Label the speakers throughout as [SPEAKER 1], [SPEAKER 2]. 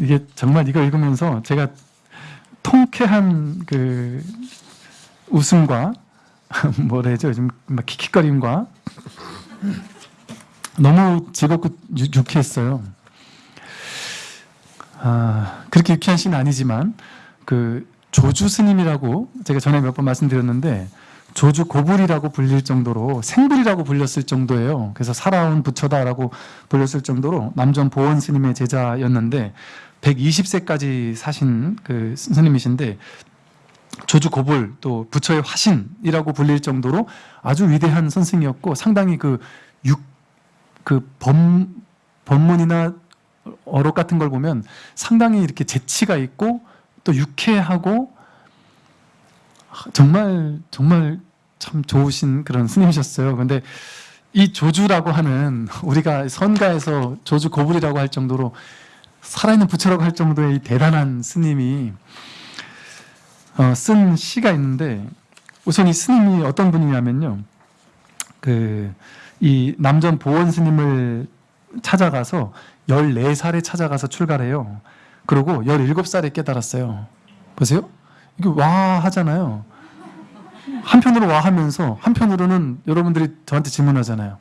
[SPEAKER 1] 이게 정말 이거 읽으면서 제가 통쾌한 그 웃음과 뭐라 해죠 요즘 막 킥킥거림과 너무 즐겁고 유, 유쾌했어요. 아, 그렇게 유쾌한 시는 아니지만 그 조주 스님이라고 제가 전에 몇 번 말씀드렸는데 조주 고불이라고 불릴 정도로 생불이라고 불렸을 정도예요. 그래서 살아온 부처다라고 불렸을 정도로 남전 보원 스님의 제자였는데 120세까지 사신 그 스님이신데 조주 고불 또 부처의 화신이라고 불릴 정도로 아주 위대한 선생이었고 상당히 그 육그 법, 법문이나 어록 같은 걸 보면 상당히 이렇게 재치가 있고 또 유쾌하고 정말 정말 참 좋으신 그런 스님이셨어요. 근데 이 조주라고 하는 우리가 선가에서 조주 고불이라고 할 정도로 살아있는 부처라고 할 정도의 이 대단한 스님이 어, 쓴 시가 있는데 우선 이 스님이 어떤 분이냐면요. 그 이 남전 보원 스님을 찾아가서 14살에 찾아가서 출가해요. 그리고 17살에 깨달았어요. 보세요. 이게 와 하잖아요. 한편으로 와 하면서 한편으로는 여러분들이 저한테 질문하잖아요.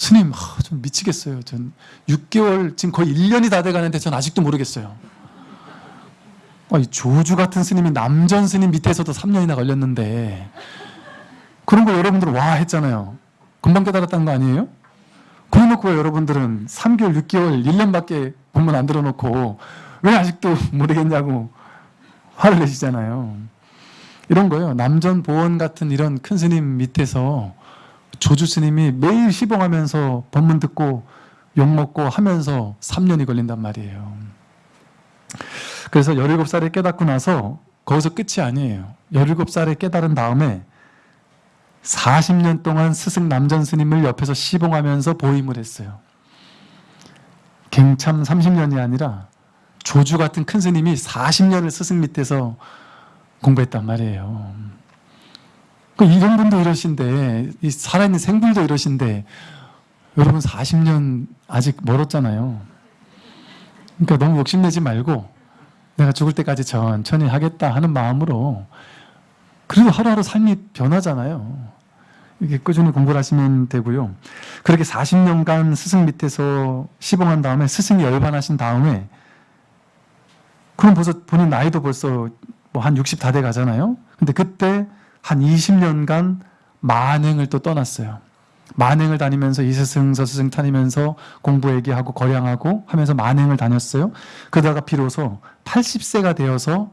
[SPEAKER 1] 스님, 아, 좀 미치겠어요. 전 6개월, 지금 거의 1년이 다 돼가는데 전 아직도 모르겠어요. 아, 이 조주 같은 스님이 남전 스님 밑에서도 3년이나 걸렸는데 그런 거 여러분들 와 했잖아요. 금방 깨달았다는 거 아니에요? 그래놓고 왜 여러분들은 3개월, 6개월, 1년밖에 본문 안 들어놓고 왜 아직도 모르겠냐고 화를 내시잖아요. 이런 거예요. 남전 보원 같은 이런 큰 스님 밑에서 조주 스님이 매일 시봉하면서 법문 듣고 욕먹고 하면서 3년이 걸린단 말이에요. 그래서 17살에 깨닫고 나서 거기서 끝이 아니에요. 17살에 깨달은 다음에 40년 동안 스승 남전 스님을 옆에서 시봉하면서 보임을 했어요. 갱참 30년이 아니라 조주 같은 큰 스님이 40년을 스승 밑에서 공부했단 말이에요. 그 이런 분도 이러신데, 이 살아있는 생불도 이러신데, 여러분 40년 아직 멀었잖아요. 그러니까 너무 욕심내지 말고, 내가 죽을 때까지 천천히 하겠다 하는 마음으로, 그래도 하루하루 삶이 변하잖아요. 이렇게 꾸준히 공부를 하시면 되고요. 그렇게 40년간 스승 밑에서 시봉한 다음에 스승이 열반하신 다음에 그럼 벌써 본인 나이도 벌써 뭐 한 60 다 돼 가잖아요. 근데 그때 한 20년간 만행을 또 떠났어요. 만행을 다니면서 이스승 저스승 다니면서 공부 얘기하고 거량하고 하면서 만행을 다녔어요. 그러다가 비로소 80세가 되어서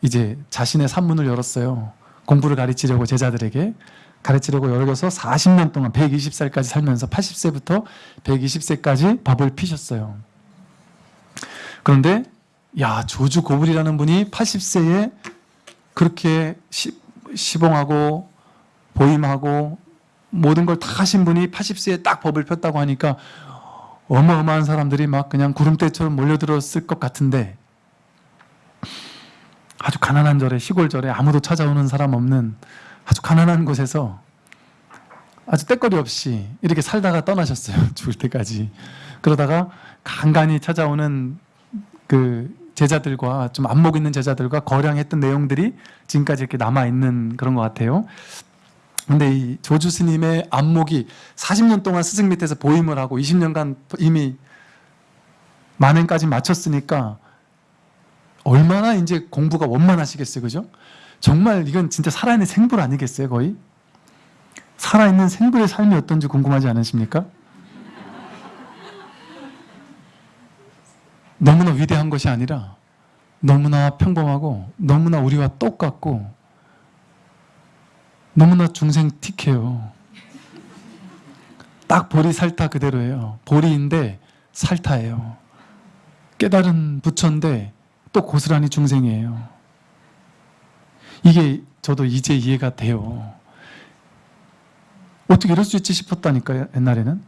[SPEAKER 1] 이제 자신의 산문을 열었어요. 공부를 가르치려고 제자들에게 가르치려고 열어서 40년 동안 120살까지 살면서 80세부터 120세까지 법을 피셨어요. 그런데 야 조주 고불이라는 분이 80세에 그렇게 시, 시봉하고 보임하고 모든 걸 다 하신 분이 80세에 딱 법을 폈다고 하니까 어마어마한 사람들이 막 그냥 구름대처럼 몰려들었을 것 같은데 아주 가난한 절에 시골 절에 아무도 찾아오는 사람 없는 아주 가난한 곳에서 아주 때거리 없이 이렇게 살다가 떠나셨어요. 죽을 때까지. 그러다가 간간히 찾아오는 그 제자들과 좀 안목 있는 제자들과 거량했던 내용들이 지금까지 이렇게 남아있는 그런 것 같아요. 근데 이 조주 스님의 안목이 40년 동안 스승 밑에서 보임을 하고 20년간 이미 만행까지 마쳤으니까 얼마나 이제 공부가 원만하시겠어요. 그죠? 정말 이건 진짜 살아있는 생불 아니겠어요, 거의? 살아있는 생불의 삶이 어떤지 궁금하지 않으십니까? 너무나 위대한 것이 아니라 너무나 평범하고 너무나 우리와 똑같고 너무나 중생틱해요. 딱 보리 살타 그대로예요. 보리인데 살타예요. 깨달은 부처인데 또 고스란히 중생이에요. 이게 저도 이제 이해가 돼요. 어떻게 이럴 수 있지 싶었다니까요, 옛날에는.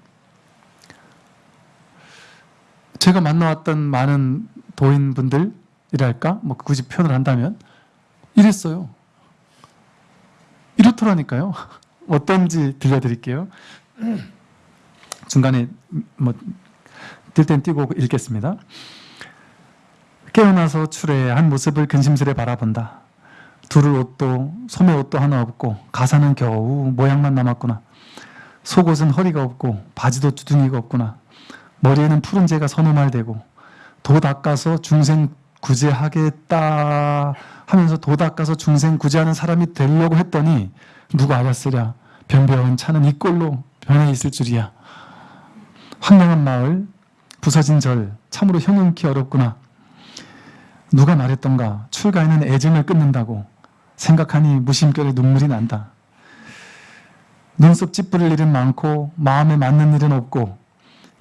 [SPEAKER 1] 제가 만나왔던 많은 도인분들이랄까, 뭐 굳이 표현을 한다면, 이랬어요. 이렇더라니까요. 어떤지 들려드릴게요. 중간에 뭐, 뛸땐 뛰고 읽겠습니다. 깨어나서 출애 한 모습을 근심스레 바라본다. 두를 옷도 소매 옷도 하나 없고 가사는 겨우 모양만 남았구나. 속옷은 허리가 없고 바지도 주둥이가 없구나. 머리에는 푸른 재가 서너 말 되고 도 닦아서 중생 구제하겠다 하면서 도 닦아서 중생 구제하는 사람이 되려고 했더니 누가 알았으랴 변변 차는 이 꼴로 변해 있을 줄이야. 황량한 마을 부서진 절 참으로 형용키 어렵구나. 누가 말했던가 출가에는 애정을 끊는다고 생각하니 무심결에 눈물이 난다. 눈썹 찌푸릴 일은 많고 마음에 맞는 일은 없고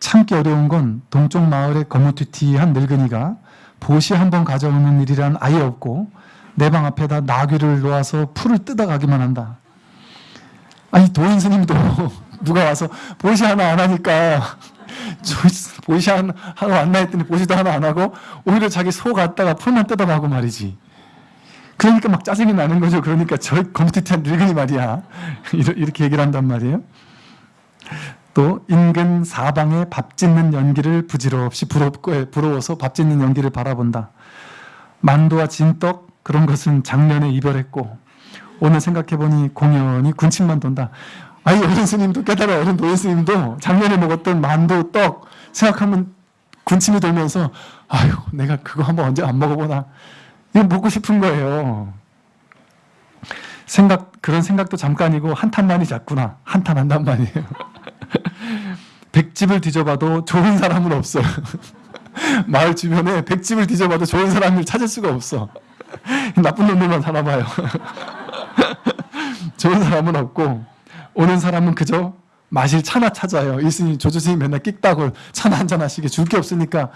[SPEAKER 1] 참기 어려운 건 동쪽 마을의 거무튀튀한 늙은이가 보시 한 번 가져오는 일이란 아예 없고 내 방 앞에다 나귀를 놓아서 풀을 뜯어가기만 한다. 아니 도인 스님도 누가 와서 보시 하나 안 하니까 저 보시 하나 하나 안나 했더니 보시도 하나 안 하고 오히려 자기 소 갖다가 풀만 뜯어가고 말이지. 그러니까 막 짜증이 나는 거죠. 그러니까 저 검티티한 늙은이 말이야. 이렇게 얘기를 한단 말이에요. 또 인근 사방에 밥 짓는 연기를 부질없이 부럽고 부러워서 밥 짓는 연기를 바라본다. 만두와 진떡 그런 것은 작년에 이별했고 오늘 생각해보니 공연히 군침만 돈다. 아이 어른 스님도 깨달아 어른 도인 스님도 작년에 먹었던 만두 떡 생각하면 군침이 돌면서 아유 내가 그거 한번 언제 안 먹어보나 이거 먹고 싶은 거예요. 생각 그런 생각도 잠깐이고 한탄만이 잤구나 한탄한단 말이에요. 백집을 뒤져봐도 좋은 사람은 없어요. 마을 주변에 백집을 뒤져봐도 좋은 사람을 찾을 수가 없어. 나쁜 놈들만 살아봐요. 좋은 사람은 없고 오는 사람은 그저 마실 차나 찾아요. 이스님 조조스님 맨날 끽다고 차나 한잔 하시게 줄 게 없으니까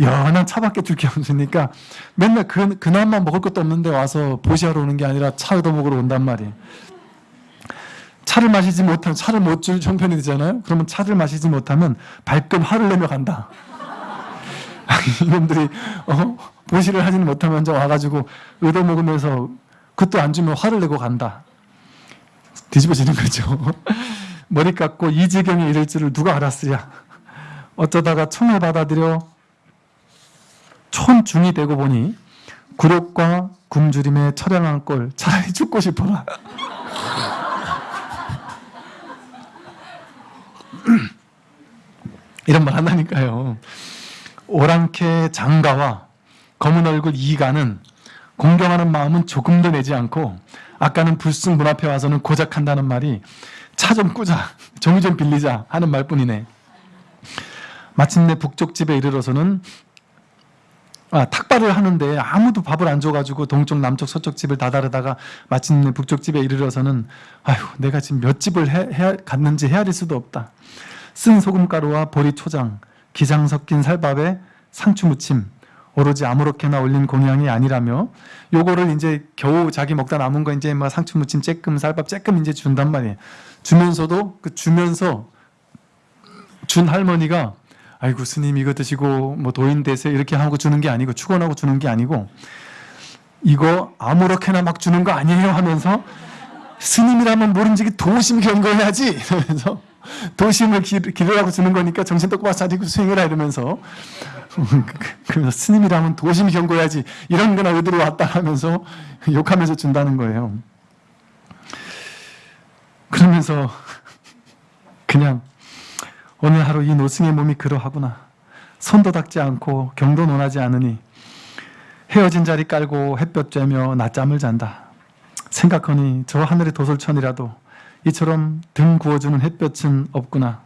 [SPEAKER 1] 연한 차밖에 줄 게 없으니까 맨날 그, 그나마 먹을 것도 없는데 와서 보시하러 오는 게 아니라 차 얻어먹으러 온단 말이에요. 차를 마시지 못하면 차를 못 줄 형편이 되잖아요. 그러면 차를 마시지 못하면 발끈 화를 내며 간다. 이놈들이 어? 보시를 하지는 못하면 와가지고 얻어먹으면서 그것도 안 주면 화를 내고 간다. 뒤집어지는 거죠. 머리 깎고 이 지경에 이를 줄을 누가 알았으랴. 어쩌다가 총을 받아들여 촌중이 되고 보니 굴욕과 굶주림에 처량한 꼴 차라리 죽고 싶어라. 이런 말 한다니까요. 오랑캐 장가와 검은 얼굴 이가는 공경하는 마음은 조금도 내지 않고 아까는 불쑥 문 앞에 와서는 고작 한다는 말이 차 좀 꾸자, 종이 좀 빌리자 하는 말뿐이네. 마침내 북쪽 집에 이르러서는 아, 탁발을 하는데 아무도 밥을 안 줘가지고 동쪽, 남쪽, 서쪽 집을 다 다르다가 마침내 북쪽 집에 이르러서는 아휴 내가 지금 몇 집을 해, 해, 갔는지 헤아릴 수도 없다. 쓴 소금가루와 보리 초장, 기장 섞인 살밥에 상추 무침, 오로지 아무렇게나 올린 공양이 아니라며 요거를 이제 겨우 자기 먹다 남은 거 이제 막 상추 무침 쬐끔 쌀밥 쬐끔 이제 준단 말이에요. 주면서도 그 주면서 준 할머니가 아이고 스님 이거 드시고 뭐 도인 되세요 이렇게 하고 주는 게 아니고 축원하고 주는 게 아니고 이거 아무렇게나 막 주는 거 아니에요 하면서 스님이라면 모른지 도심 경거해야지 이러면서 도심을 기르라고 주는 거니까 정신 똑바로 차리고 수행해라 이러면서 그래서 스님이라면 도심 경고해야지 이런 거나 어디로 왔다 하면서 욕하면서 준다는 거예요. 그러면서 그냥 오늘 하루 이 노승의 몸이 그러하구나. 손도 닦지 않고 경도 논하지 않으니 헤어진 자리 깔고 햇볕 쬐며 낮잠을 잔다. 생각하니 저 하늘의 도솔천이라도 이처럼 등 구워주는 햇볕은 없구나.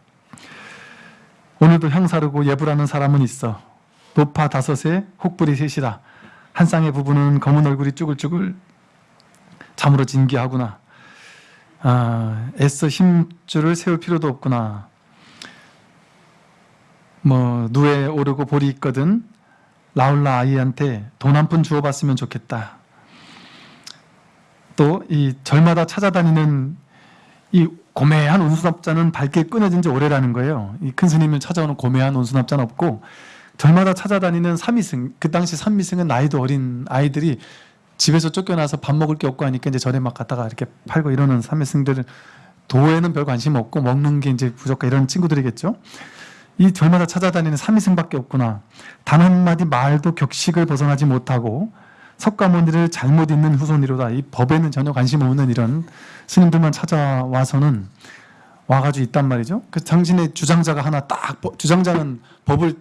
[SPEAKER 1] 오늘도 향사르고 예불하는 사람은 있어. 노파 다섯에 혹불이 셋이라. 한 쌍의 부부는 검은 얼굴이 쭈글쭈글 잠으로 진기하구나. 아, 애써 힘줄을 세울 필요도 없구나. 뭐 누에 오르고 볼이 있거든 라울라 아이한테 돈 한 푼 주워봤으면 좋겠다. 또 이 절마다 찾아다니는 이 고매한 온수납자는 밝게 끊어진 지 오래라는 거예요. 이 큰 스님을 찾아오는 고매한 온수납자는 없고 절마다 찾아다니는 삼위승, 그 당시 삼위승은 나이도 어린 아이들이 집에서 쫓겨나서 밥 먹을 게 없고 하니까 이제 절에 막 갔다가 이렇게 팔고 이러는 삼위승들은 도에는 별 관심 없고 먹는 게 이제 부족하 이런 친구들이겠죠. 이 절마다 찾아다니는 삼위승밖에 없구나. 단 한마디 말도 격식을 벗어나지 못하고 석가모니를 잘못 읽는 후손이로다. 이 법에는 전혀 관심 없는 이런 스님들만 찾아와서는 와가지고 있단 말이죠. 그 당신의 주장자가 하나 딱 법- 주장자는 법을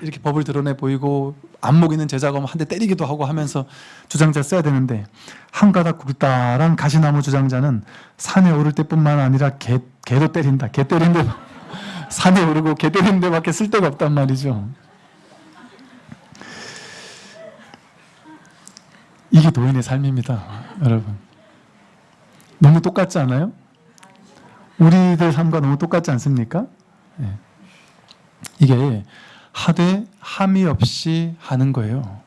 [SPEAKER 1] 이렇게 법을 드러내 보이고 안목 있는 제자가 한 대 때리기도 하고 하면서 주장자 써야 되는데 한 가닥 굵다란 가시나무 주장자는 산에 오를 때뿐만 아니라 개, 개도 때린다. 개 때리는데 산에 오르고 개 때리는 데밖에 쓸 데가 없단 말이죠. 이게 노인의 삶입니다. 여러분. 너무 똑같지 않아요? 우리들 삶과 너무 똑같지 않습니까? 예. 이게 하되 함이 없이 하는 거예요.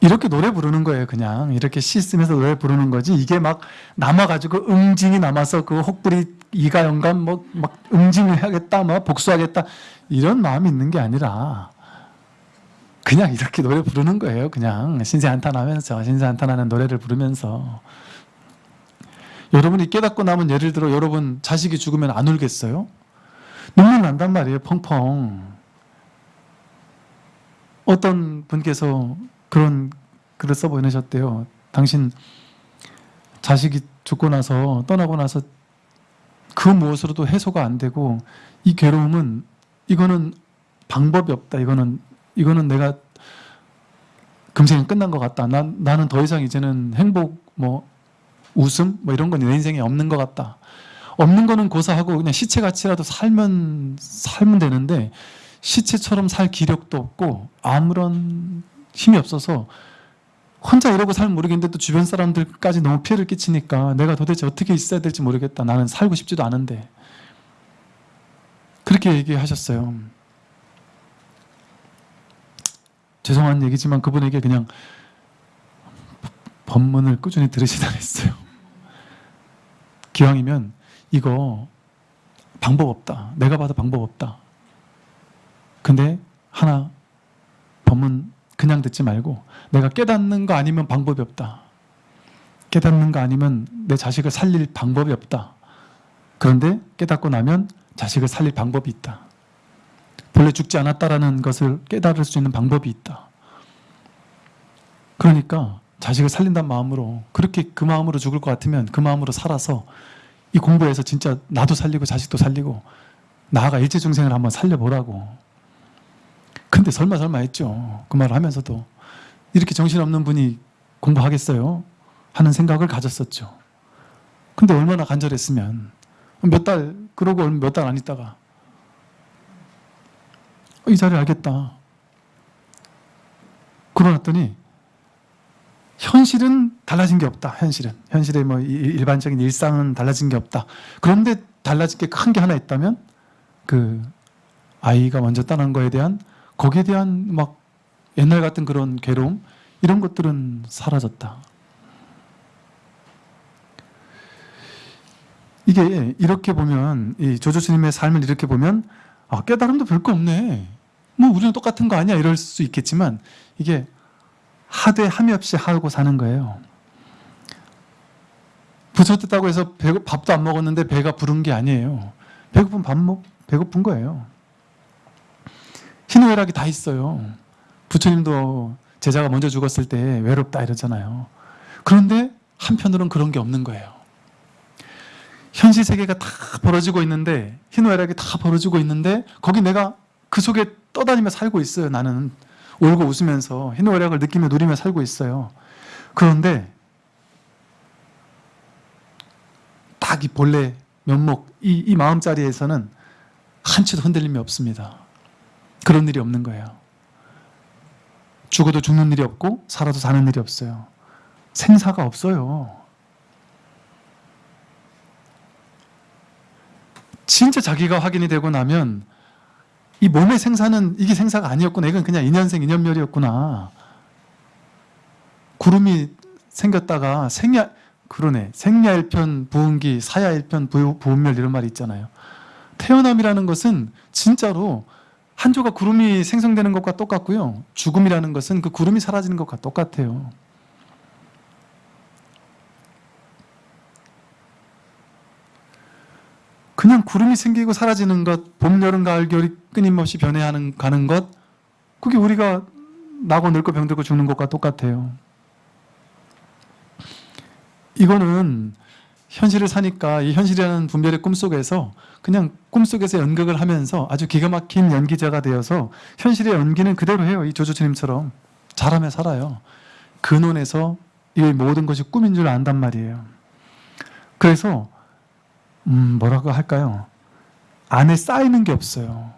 [SPEAKER 1] 이렇게 노래 부르는 거예요, 그냥. 이렇게 시 쓰면서 노래 부르는 거지. 이게 막 남아가지고 응징이 남아서 그 혹부리 이가 영감 뭐, 막 응징을 해야겠다, 뭐 복수하겠다. 이런 마음이 있는 게 아니라 그냥 이렇게 노래 부르는 거예요, 그냥. 신세 한탄하면서, 신세 한탄하는 노래를 부르면서. 여러분이 깨닫고 나면 예를 들어 여러분 자식이 죽으면 안 울겠어요? 눈물 난단 말이에요, 펑펑. 어떤 분께서 그런 글을 써 보내셨대요. 당신 자식이 죽고 나서 떠나고 나서 그 무엇으로도 해소가 안 되고 이 괴로움은 이거는 방법이 없다. 이거는 이거는 내가 금생이 끝난 것 같다. 난, 나는 더 이상 이제는 행복 뭐 웃음 뭐 이런 건 내 인생에 없는 것 같다. 없는 거는 고사하고 그냥 시체같이라도 살면 살면 되는데 시체처럼 살 기력도 없고 아무런 힘이 없어서 혼자 이러고 살면 모르겠는데 또 주변 사람들까지 너무 피해를 끼치니까 내가 도대체 어떻게 있어야 될지 모르겠다. 나는 살고 싶지도 않은데 그렇게 얘기하셨어요. 죄송한 얘기지만 그분에게 그냥 법문을 꾸준히 들으시다 했어요. 기왕이면 이거 방법 없다. 내가 봐도 방법 없다. 근데 하나 법문 그냥 듣지 말고 내가 깨닫는 거 아니면 방법이 없다. 깨닫는 거 아니면 내 자식을 살릴 방법이 없다. 그런데 깨닫고 나면 자식을 살릴 방법이 있다. 본래 죽지 않았다라는 것을 깨달을 수 있는 방법이 있다. 그러니까 자식을 살린다는 마음으로 그렇게 그 마음으로 죽을 것 같으면 그 마음으로 살아서 이 공부해서 진짜 나도 살리고 자식도 살리고 나아가 일체중생을 한번 살려보라고 근데 설마 설마 했죠 그 말을 하면서도 이렇게 정신없는 분이 공부하겠어요? 하는 생각을 가졌었죠 근데 얼마나 간절했으면 몇 달 그러고 몇 달 안 있다가 이 자리를 알겠다 그러놨더니 현실은 달라진 게 없다. 현실은 현실의 뭐 이- 일반적인 일상은 달라진 게 없다. 그런데 달라진 게 큰 게 하나 있다면 그 아이가 먼저 떠난 거에 대한 거기에 대한 막 옛날 같은 그런 괴로움 이런 것들은 사라졌다. 이게 이렇게 보면 이 조조 스님의 삶을 이렇게 보면 아, 깨달음도 별거 없네. 뭐 우리는 똑같은 거 아니야 이럴 수 있겠지만 이게 하되 함이 없이 하고 사는 거예요. 부처됐다고 해서 배고, 밥도 안 먹었는데 배가 부른 게 아니에요. 배고픈 밥 먹, 배고픈 거예요. 희노애락이 다 있어요. 부처님도 제자가 먼저 죽었을 때 외롭다 이러잖아요. 그런데 한편으로는 그런 게 없는 거예요. 현실 세계가 다 벌어지고 있는데 희노애락이 다 벌어지고 있는데 거기 내가 그 속에 떠다니며 살고 있어요. 나는 울고 웃으면서 희노애락을 느끼며 누리며 살고 있어요. 그런데 딱 이 본래 면목 이, 이 마음자리에서는 한치도 흔들림이 없습니다. 그런 일이 없는 거예요. 죽어도 죽는 일이 없고 살아도 사는 일이 없어요. 생사가 없어요. 진짜 자기가 확인이 되고 나면 이 몸의 생사는 이게 생사가 아니었구나. 이건 그냥 인연생 인연멸이었구나. 구름이 생겼다가 생야 그러네. 생야일편 부흥기 사야일편 부- 부흥멸 이런 말이 있잖아요. 태어남이라는 것은 진짜로 한 조각 구름이 생성되는 것과 똑같고요. 죽음이라는 것은 그 구름이 사라지는 것과 똑같아요. 그냥 구름이 생기고 사라지는 것, 봄, 여름, 가을, 겨울이 끊임없이 변해하는 가는 것, 그게 우리가 나고 늙고 병들고 죽는 것과 똑같아요. 이거는 현실을 사니까 이 현실이라는 분별의 꿈속에서 그냥 꿈속에서 연극을 하면서 아주 기가 막힌 연기자가 되어서 현실의 연기는 그대로 해요. 이 조조스님처럼 잘하며 살아요. 근원에서 이 모든 것이 꿈인 줄 안단 말이에요. 그래서 음 뭐라고 할까요? 안에 쌓이는 게 없어요.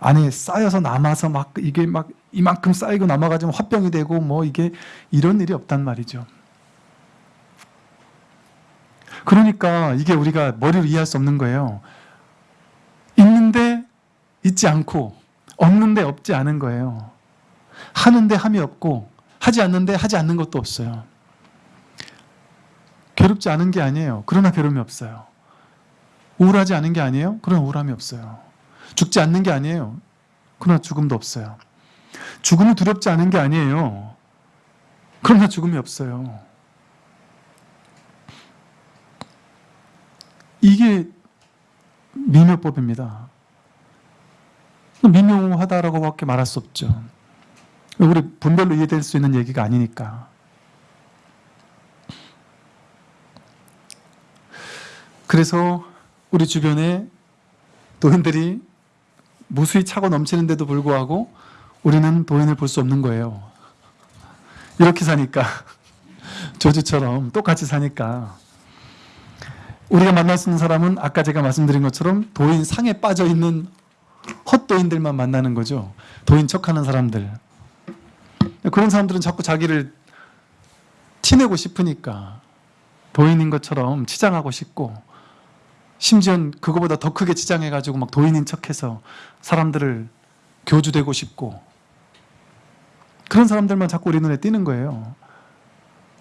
[SPEAKER 1] 안에 쌓여서 남아서 막 이게 막 이만큼 쌓이고 남아가지고 화병이 되고 뭐 이게 이런 일이 없단 말이죠. 그러니까 이게 우리가 머리로 이해할 수 없는 거예요. 있는데 있지 않고 없는데 없지 않은 거예요. 하는데 함이 없고 하지 않는데 하지 않는 것도 없어요. 괴롭지 않은 게 아니에요. 그러나 괴로움이 없어요. 우울하지 않은 게 아니에요. 그러나 우울함이 없어요. 죽지 않는 게 아니에요. 그러나 죽음도 없어요. 죽음이 두렵지 않은 게 아니에요. 그러나 죽음이 없어요. 이게 미묘법입니다. 미묘하다라고 밖에 말할 수 없죠. 우리 분별로 이해될 수 있는 얘기가 아니니까. 그래서 우리 주변에 도인들이 무수히 차고 넘치는데도 불구하고 우리는 도인을 볼 수 없는 거예요. 이렇게 사니까 조주처럼 똑같이 사니까 우리가 만날 수 있는 사람은 아까 제가 말씀드린 것처럼 도인 상에 빠져 있는 헛도인들만 만나는 거죠. 도인 척하는 사람들. 그런 사람들은 자꾸 자기를 티내고 싶으니까 도인인 것처럼 치장하고 싶고 심지어 그거보다 더 크게 치장해가지고 막 도인인 척해서 사람들을 교주되고 싶고 그런 사람들만 자꾸 우리 눈에 띄는 거예요.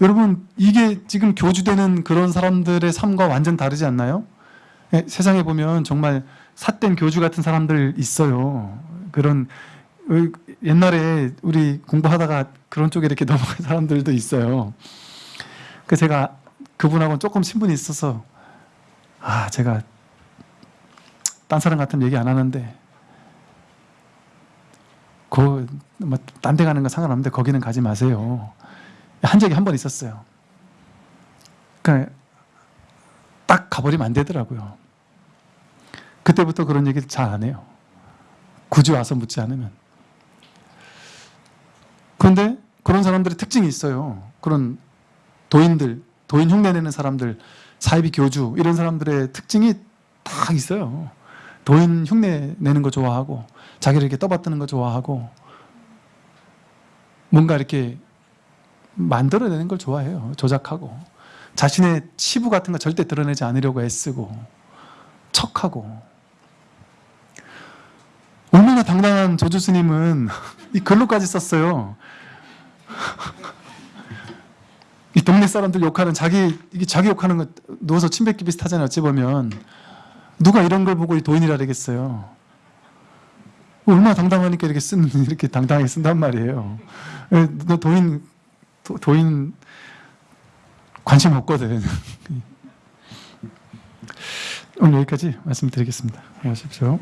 [SPEAKER 1] 여러분 이게 지금 교주되는 그런 사람들의 삶과 완전 다르지 않나요? 예, 세상에 보면 정말 삿된 교주 같은 사람들 있어요. 그런 의- 옛날에 우리 공부하다가 그런 쪽에 이렇게 넘어간 사람들도 있어요. 그 제가 그분하고는 조금 신분이 있어서 아 제가 딴 사람 같으면 얘기 안 하는데 그뭐딴 데 가는 건 상관없는데 거기는 가지 마세요. 한 적이 한 번 있었어요. 그러니까 딱 가버리면 안 되더라고요. 그때부터 그런 얘기를 잘 안 해요. 굳이 와서 묻지 않으면. 그런데 그런 사람들의 특징이 있어요. 그런 도인들, 도인 흉내내는 사람들, 사이비 교주 이런 사람들의 특징이 딱 있어요. 도인 흉내 내는 거 좋아하고 자기를 이렇게 떠받드는 거 좋아하고 뭔가 이렇게 만들어내는 걸 좋아해요. 조작하고 자신의 치부 같은 거 절대 드러내지 않으려고 애쓰고 척하고 얼마나 당당한 조주 스님은 이 글로까지 썼어요. 이 동네 사람들 욕하는 자기 이게 자기 욕하는 거 누워서 침 뱉기 비슷하잖아요. 어찌 보면 누가 이런 걸 보고 이 도인이라 그러겠어요. 얼마나 당당하니까 이렇게 쓴 이렇게 당당하게 쓴단 말이에요. 에, 너 도인 도, 도인 관심 없거든. 오늘 여기까지 말씀드리겠습니다. 고맙십시오.